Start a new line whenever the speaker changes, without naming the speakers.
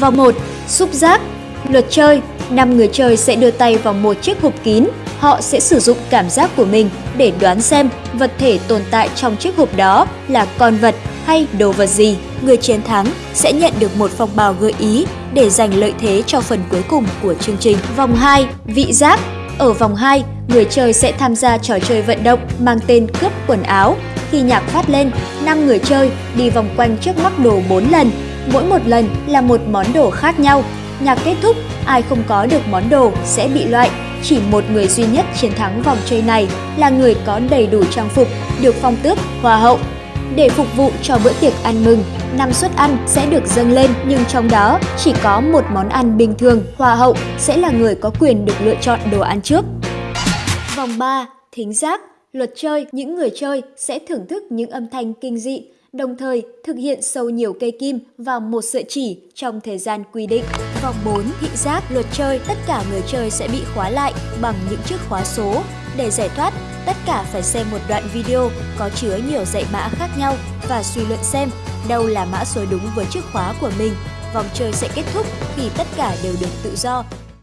Vòng 1. Xúc giác Luật chơi 5 người chơi sẽ đưa tay vào một chiếc hộp kín. Họ sẽ sử dụng cảm giác của mình để đoán xem vật thể tồn tại trong chiếc hộp đó là con vật hay đồ vật gì. Người chiến thắng sẽ nhận được một phong bào gợi ý để giành lợi thế cho phần cuối cùng của chương trình. Vòng 2. Vị giác Ở vòng 2, người chơi sẽ tham gia trò chơi vận động mang tên cướp quần áo. Khi nhạc phát lên, 5 người chơi đi vòng quanh trước mắc đồ 4 lần. Mỗi một lần là một món đồ khác nhau. Nhạc kết thúc, ai không có được món đồ sẽ bị loại. Chỉ một người duy nhất chiến thắng vòng chơi này là người có đầy đủ trang phục, được phong tước Hoa hậu. Để phục vụ cho bữa tiệc ăn mừng, năm suất ăn sẽ được dâng lên nhưng trong đó chỉ có một món ăn bình thường. Hoa hậu sẽ là người có quyền được lựa chọn đồ ăn trước. Vòng 3. Thính giác Luật chơi, những người chơi sẽ thưởng thức những âm thanh kinh dị, đồng thời thực hiện sâu nhiều cây kim vào một sợi chỉ trong thời gian quy định. Vòng 4. Thị giác Luật chơi, tất cả người chơi sẽ bị khóa lại bằng những chiếc khóa số. Để giải thoát, tất cả phải xem một đoạn video có chứa nhiều dãy mã khác nhau và suy luận xem đâu là mã số đúng với chiếc khóa của mình. Vòng chơi sẽ kết thúc khi tất cả đều được tự do